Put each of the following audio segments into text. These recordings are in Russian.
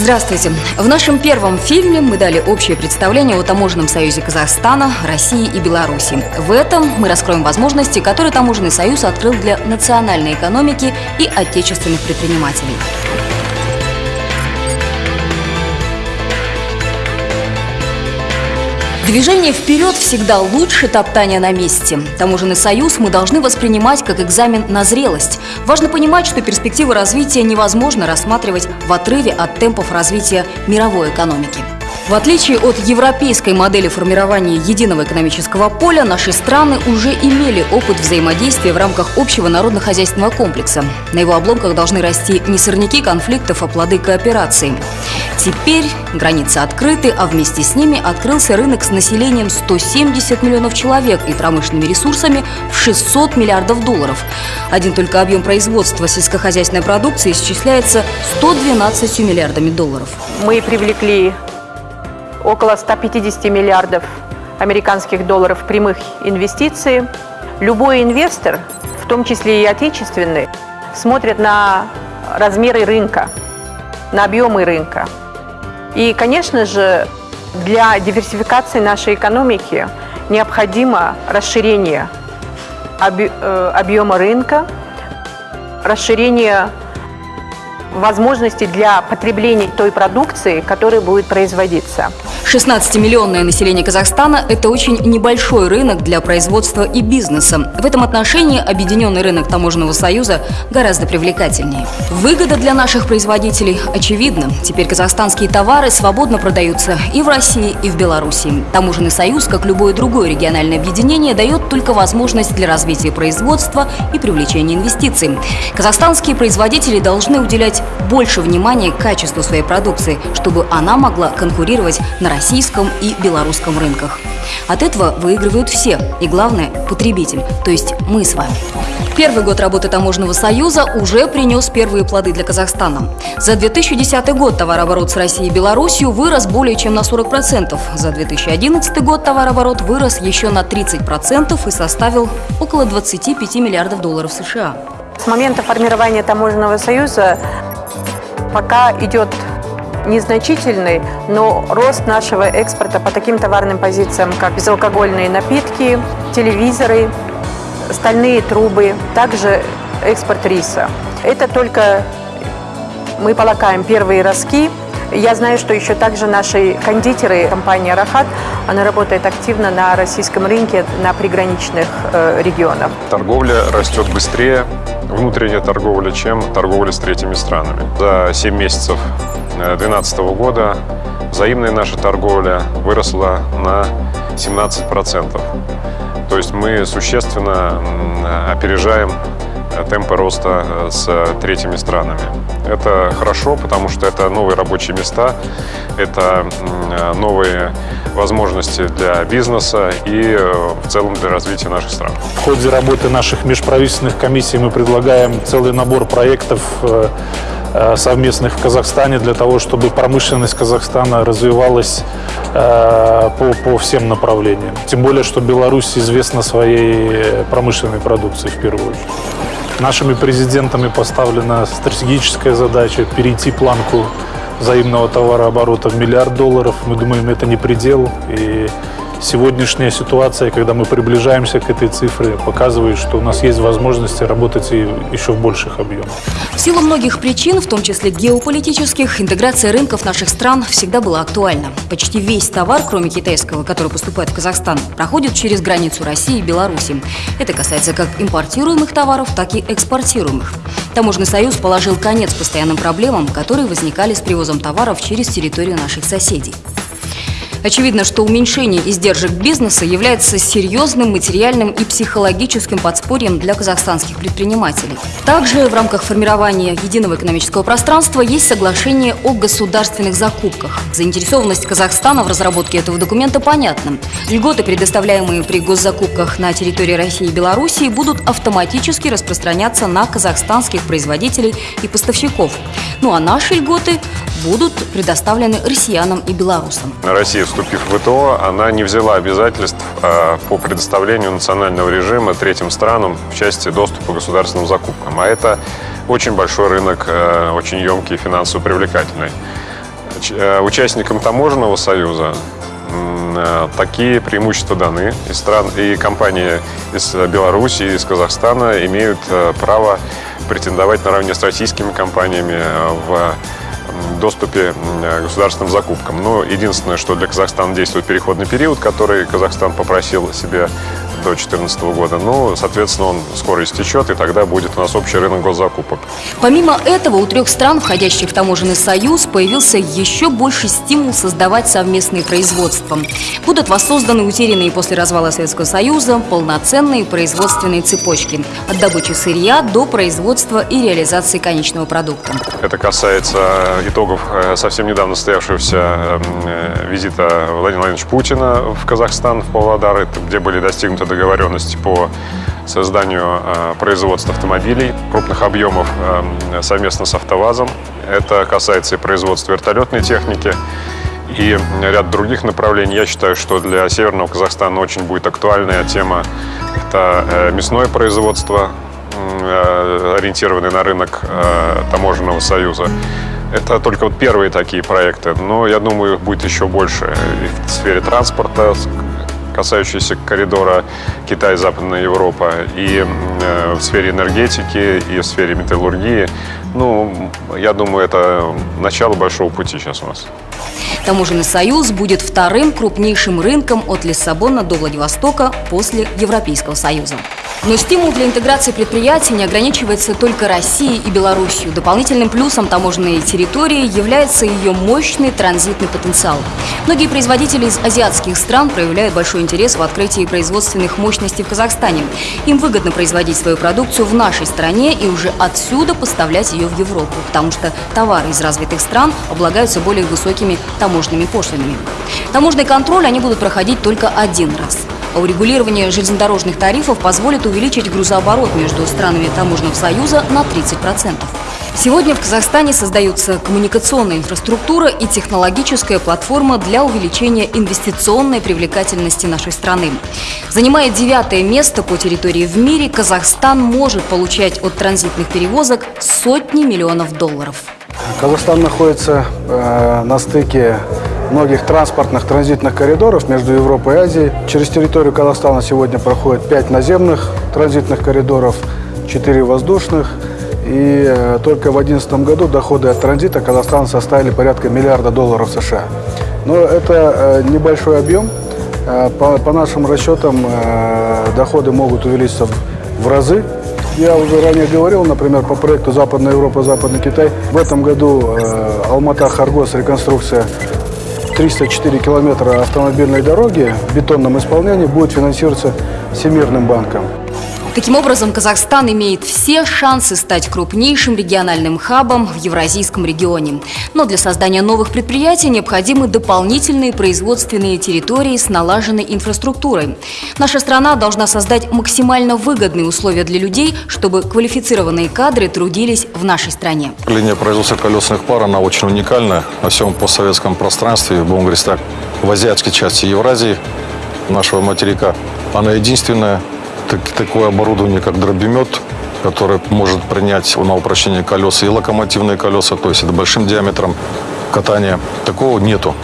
Здравствуйте. В нашем первом фильме мы дали общее представление о таможенном союзе Казахстана, России и Беларуси. В этом мы раскроем возможности, которые таможенный союз открыл для национальной экономики и отечественных предпринимателей. Движение вперед всегда лучше топтания на месте. Таможенный союз мы должны воспринимать как экзамен на зрелость. Важно понимать, что перспективы развития невозможно рассматривать в отрыве от темпов развития мировой экономики. В отличие от европейской модели формирования единого экономического поля, наши страны уже имели опыт взаимодействия в рамках общего народно-хозяйственного комплекса. На его обломках должны расти не сорняки конфликтов, а плоды кооперации. Теперь границы открыты, а вместе с ними открылся рынок с населением 170 миллионов человек и промышленными ресурсами в 600 миллиардов долларов. Один только объем производства сельскохозяйственной продукции исчисляется 112 миллиардами долларов. Мы привлекли около 150 миллиардов американских долларов прямых инвестиций. Любой инвестор, в том числе и отечественный, смотрит на размеры рынка, на объемы рынка. И, конечно же, для диверсификации нашей экономики необходимо расширение э, объема рынка, расширение возможности для потребления той продукции, которая будет производиться. 16-миллионное население Казахстана – это очень небольшой рынок для производства и бизнеса. В этом отношении объединенный рынок Таможенного союза гораздо привлекательнее. Выгода для наших производителей очевидна. Теперь казахстанские товары свободно продаются и в России, и в Беларуси. Таможенный союз, как любое другое региональное объединение, дает только возможность для развития производства и привлечения инвестиций. Казахстанские производители должны уделять больше внимания качеству своей продукции, чтобы она могла конкурировать на российском и белорусском рынках. От этого выигрывают все, и главное – потребитель, то есть мы с вами. Первый год работы Таможенного союза уже принес первые плоды для Казахстана. За 2010 год товарооборот с Россией и Беларусью вырос более чем на 40%. За 2011 год товарооборот вырос еще на 30% и составил около 25 миллиардов долларов США. С момента формирования Таможенного союза пока идет незначительный, но рост нашего экспорта по таким товарным позициям, как безалкогольные напитки, телевизоры, стальные трубы, также экспорт риса. Это только мы полагаем первые ростки. Я знаю, что еще также наши кондитеры, компания «Рахат», она работает активно на российском рынке, на приграничных э, регионах. Торговля растет быстрее, внутренняя торговля, чем торговля с третьими странами. За 7 месяцев 2012 года взаимная наша торговля выросла на 17%. То есть мы существенно опережаем темпы роста э, с третьими странами. Это хорошо, потому что это новые рабочие места, это новые возможности для бизнеса и э, в целом для развития наших стран. В ходе работы наших межправительственных комиссий мы предлагаем целый набор проектов э, совместных в Казахстане для того, чтобы промышленность Казахстана развивалась по, по всем направлениям. Тем более, что Беларусь известна своей промышленной продукцией в первую очередь. Нашими президентами поставлена стратегическая задача перейти планку взаимного товарооборота в миллиард долларов. Мы думаем, это не предел. И сегодняшняя ситуация, когда мы приближаемся к этой цифре, показывает, что у нас есть возможности работать еще в больших объемах. В силу многих причин, в том числе геополитических, интеграция рынков наших стран всегда была актуальна. Почти весь товар, кроме китайского, который поступает в Казахстан, проходит через границу России и Беларуси. Это касается как импортируемых товаров, так и экспортируемых. Таможенный союз положил конец постоянным проблемам, которые возникали с привозом товаров через территорию наших соседей. Очевидно, что уменьшение издержек бизнеса является серьезным материальным и психологическим подспорьем для казахстанских предпринимателей. Также в рамках формирования единого экономического пространства есть соглашение о государственных закупках. Заинтересованность Казахстана в разработке этого документа понятна. Льготы, предоставляемые при госзакупках на территории России и Белоруссии, будут автоматически распространяться на казахстанских производителей и поставщиков. Ну а наши льготы будут предоставлены россиянам и белорусам. Россия, вступив в ВТО, она не взяла обязательств а, по предоставлению национального режима третьим странам в части доступа к государственным закупкам. А это очень большой рынок, а, очень емкий и финансово привлекательный. Э, участникам таможенного союза э, такие преимущества даны. И, стран, и компании из Беларуси, из Казахстана имеют э, право претендовать наравне с российскими компаниями в доступе государственным закупкам. Но единственное, что для Казахстана действует переходный период, который Казахстан попросил себе до 2014 года. Ну, соответственно, он скоро истечет, и тогда будет у нас общий рынок госзакупок. Помимо этого, у трех стран, входящих в таможенный союз, появился еще больше стимул создавать совместные производства. Будут воссозданы утерянные после развала Советского Союза полноценные производственные цепочки от добычи сырья до производства и реализации конечного продукта. Это касается итогов э, совсем недавно состоявшегося эм, э, визита Владимира Владимировича Путина в Казахстан, в Павлодар, где были достигнуты договоренности по созданию э, производства автомобилей крупных объемов э, совместно с «АвтоВАЗом». Это касается и производства вертолетной техники, и ряд других направлений. Я считаю, что для Северного Казахстана очень будет актуальная тема. Это э, мясное производство, ориентированное на рынок таможенного союза. Это только вот первые такие проекты, но я думаю, их будет еще больше и в сфере транспорта, касающиеся коридора Китай-Западная Европа, и э, в сфере энергетики, и в сфере металлургии. Ну, я думаю, это начало большого пути сейчас у нас. Таможенный союз будет вторым крупнейшим рынком от Лиссабона до Владивостока после Европейского союза. Но стимул для интеграции предприятий не ограничивается только Россией и Белоруссией. Дополнительным плюсом таможенной территории является ее мощный транзитный потенциал. Многие производители из азиатских стран проявляют большой интерес в открытии производственных мощностей в Казахстане. Им выгодно производить свою продукцию в нашей стране и уже отсюда поставлять ее в Европу, потому что товары из развитых стран облагаются более высокими таможенными пошлинами. Таможенный контроль они будут проходить только один раз – урегулирование железнодорожных тарифов позволит увеличить грузооборот между странами Таможенного союза на 30%. Сегодня в Казахстане создаются коммуникационная инфраструктура и технологическая платформа для увеличения инвестиционной привлекательности нашей страны. Занимая девятое место по территории в мире, Казахстан может получать от транзитных перевозок сотни миллионов долларов. Казахстан находится э, на стыке многих транспортных транзитных коридоров между Европой и Азией. Через территорию Казахстана сегодня проходит 5 наземных транзитных коридоров, 4 воздушных. И э, только в 2011 году доходы от транзита Казахстана составили порядка миллиарда долларов США. Но это э, небольшой объем. Э, по, по нашим расчетам доходы могут увеличиться в, разы. Я уже ранее говорил, например, по проекту Западная Европа, Западный Китай. В этом году Алмата-Харгос реконструкция 304 километра автомобильной дороги в бетонном исполнении будет финансироваться Всемирным банком. Таким образом, Казахстан имеет все шансы стать крупнейшим региональным хабом в евразийском регионе. Но для создания новых предприятий необходимы дополнительные производственные территории с налаженной инфраструктурой. Наша страна должна создать максимально выгодные условия для людей, чтобы квалифицированные кадры трудились в нашей стране. Линия производства колесных пар, она очень уникальна на всем постсоветском пространстве, будем говорить так, в азиатской части Евразии, нашего материка. Она единственная так, такое оборудование, как дробимет, которое может принять на упрощение колеса и локомотивные колеса, то есть это большим диаметром катания. Такого нету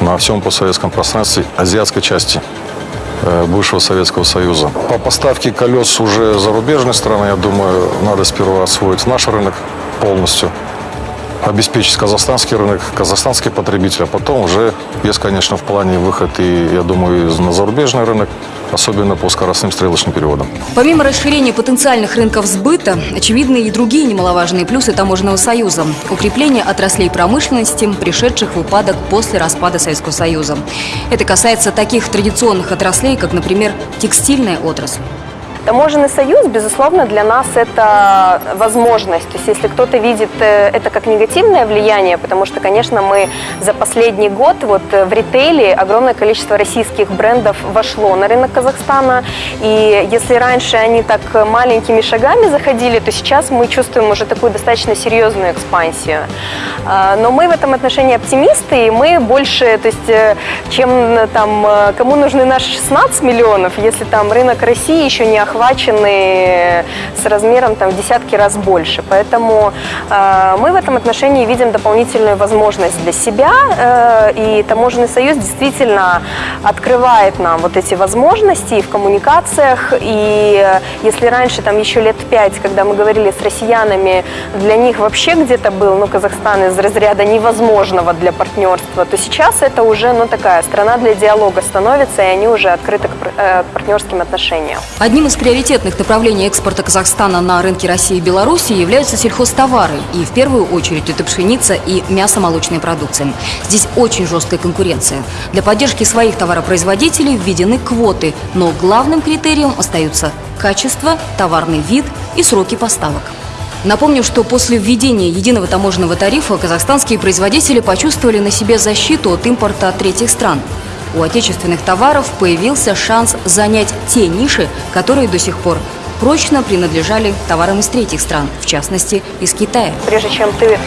на всем постсоветском пространстве азиатской части э, бывшего Советского Союза. По поставке колес уже зарубежной страны, я думаю, надо сперва освоить наш рынок полностью, обеспечить казахстанский рынок, казахстанский потребитель, а потом уже есть, конечно, в плане выход и, я думаю, на зарубежный рынок особенно по скоростным стрелочным переводам. Помимо расширения потенциальных рынков сбыта, очевидны и другие немаловажные плюсы таможенного союза. Укрепление отраслей промышленности, пришедших в упадок после распада Советского Союза. Это касается таких традиционных отраслей, как, например, текстильная отрасль. Таможенный союз, безусловно, для нас это возможность. То есть если кто-то видит э, это как негативное влияние, потому что, конечно, мы за последний год вот э, в ритейле огромное количество российских брендов вошло на рынок Казахстана. И если раньше они так маленькими шагами заходили, то сейчас мы чувствуем уже такую достаточно серьезную экспансию. А, но мы в этом отношении оптимисты, и мы больше, то есть, э, чем там, кому нужны наши 16 миллионов, если там рынок России еще не охватывает, охвачены с размером там, в десятки раз больше. Поэтому э, мы в этом отношении видим дополнительную возможность для себя, э, и Таможенный союз действительно открывает нам вот эти возможности и в коммуникациях, и э, если раньше, там еще лет пять, когда мы говорили с россиянами, для них вообще где-то был, ну, Казахстан из разряда невозможного для партнерства, то сейчас это уже, ну, такая страна для диалога становится, и они уже открыты к, э, партнерским отношениям. Одним из приоритетных направлений экспорта Казахстана на рынке России и Беларуси являются сельхозтовары, и в первую очередь это пшеница и мясо-молочная продукция. Здесь очень жесткая конкуренция. Для поддержки своих товаропроизводителей введены квоты, но главным критерием остаются качество, товарный вид и сроки поставок. Напомню, что после введения единого таможенного тарифа казахстанские производители почувствовали на себе защиту от импорта третьих стран. У отечественных товаров появился шанс занять те ниши, которые до сих пор прочно принадлежали товарам из третьих стран, в частности, из Китая. Прежде чем ты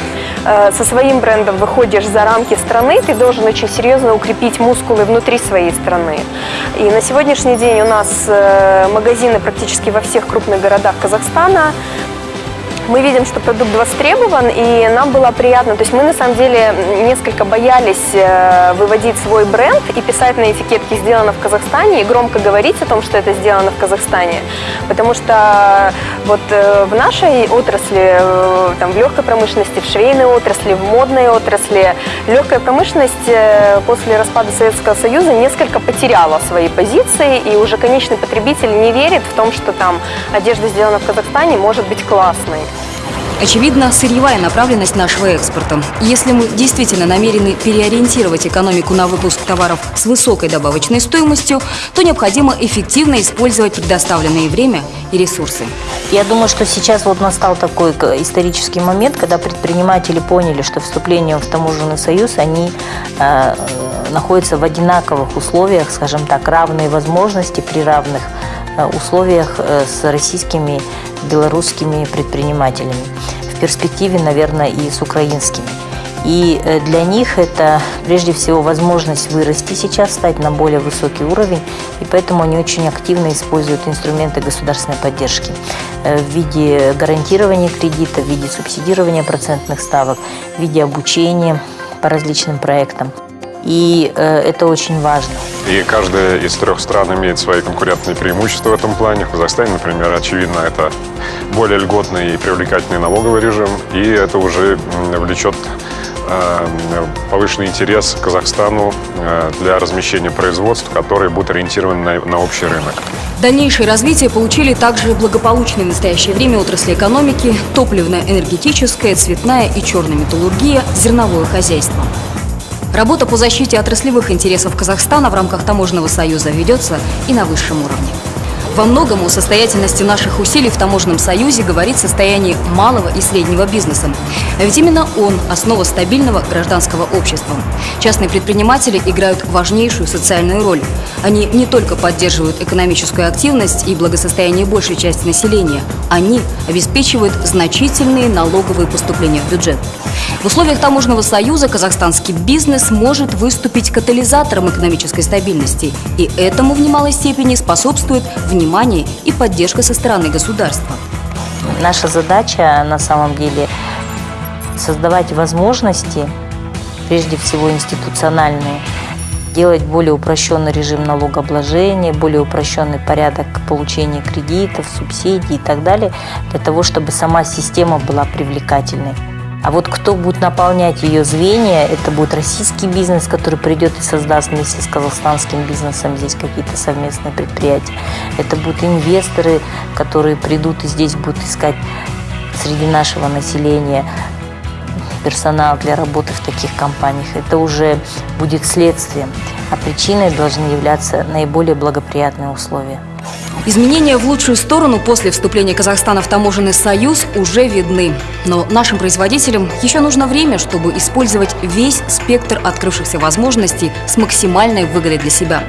э, со своим брендом выходишь за рамки страны, ты должен очень серьезно укрепить мускулы внутри своей страны. И на сегодняшний день у нас э, магазины практически во всех крупных городах Казахстана мы видим, что продукт востребован, и нам было приятно. То есть мы на самом деле несколько боялись э, выводить свой бренд и писать на этикетке «сделано в Казахстане» и громко говорить о том, что это сделано в Казахстане. Потому что вот э, в нашей отрасли, э, там, в легкой промышленности, в швейной отрасли, в модной отрасли, легкая промышленность после распада Советского Союза несколько потеряла свои позиции, и уже конечный потребитель не верит в том, что там одежда сделана в Казахстане может быть классной. Очевидно, сырьевая направленность нашего экспорта. Если мы действительно намерены переориентировать экономику на выпуск товаров с высокой добавочной стоимостью, то необходимо эффективно использовать предоставленное время и ресурсы. Я думаю, что сейчас вот настал такой исторический момент, когда предприниматели поняли, что вступлением в таможенный союз они э, находятся в одинаковых условиях, скажем так, равные возможности при равных э, условиях э, с российскими белорусскими предпринимателями. В перспективе, наверное, и с украинскими. И э, для них это прежде всего возможность вырасти сейчас, стать на более высокий уровень, и поэтому они очень активно используют инструменты государственной поддержки э, в виде гарантирования кредита, в виде субсидирования процентных ставок, в виде обучения по различным проектам. И э, это очень важно. И каждая из трех стран имеет свои конкурентные преимущества в этом плане. В Казахстане, например, очевидно, это более льготный и привлекательный налоговый режим, и это уже влечет э, повышенный интерес к Казахстану э, для размещения производств, которые будут ориентированы на, на общий рынок. Дальнейшее развитие получили также благополучные в настоящее время отрасли экономики, топливно-энергетическая, цветная и черная металлургия, зерновое хозяйство. Работа по защите отраслевых интересов Казахстана в рамках Таможенного союза ведется и на высшем уровне. Во многом о состоятельности наших усилий в Таможенном союзе говорит состояние малого и среднего бизнеса. А ведь именно он – основа стабильного гражданского общества. Частные предприниматели играют важнейшую социальную роль. Они не только поддерживают экономическую активность и благосостояние большей части населения, они обеспечивают значительные налоговые поступления в бюджет. В условиях таможенного союза казахстанский бизнес может выступить катализатором экономической стабильности, и этому в немалой степени способствует внимание и поддержка со стороны государства. Наша задача на самом деле создавать возможности, прежде всего институциональные, делать более упрощенный режим налогообложения, более упрощенный порядок получения кредитов, субсидий и так далее, для того, чтобы сама система была привлекательной. А вот кто будет наполнять ее звенья, это будет российский бизнес, который придет и создаст вместе с казахстанским бизнесом здесь какие-то совместные предприятия. Это будут инвесторы, которые придут и здесь будут искать среди нашего населения персонал для работы в таких компаниях. Это уже будет следствием, а причиной должны являться наиболее благоприятные условия. Изменения в лучшую сторону после вступления Казахстана в таможенный союз уже видны. Но нашим производителям еще нужно время, чтобы использовать весь спектр открывшихся возможностей с максимальной выгодой для себя.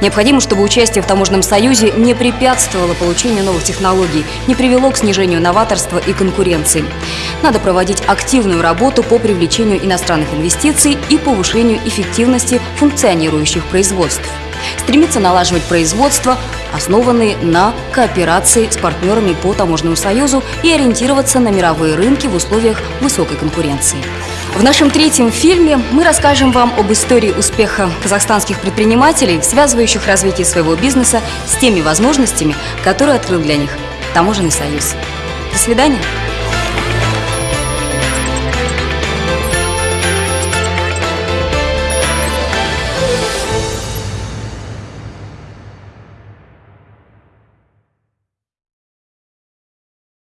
Необходимо, чтобы участие в таможенном союзе не препятствовало получению новых технологий, не привело к снижению новаторства и конкуренции. Надо проводить активную работу по привлечению иностранных инвестиций и повышению эффективности функционирующих производств. Стремится налаживать производство, основанные на кооперации с партнерами по Таможенному союзу и ориентироваться на мировые рынки в условиях высокой конкуренции. В нашем третьем фильме мы расскажем вам об истории успеха казахстанских предпринимателей, связывающих развитие своего бизнеса с теми возможностями, которые открыл для них Таможенный союз. До свидания!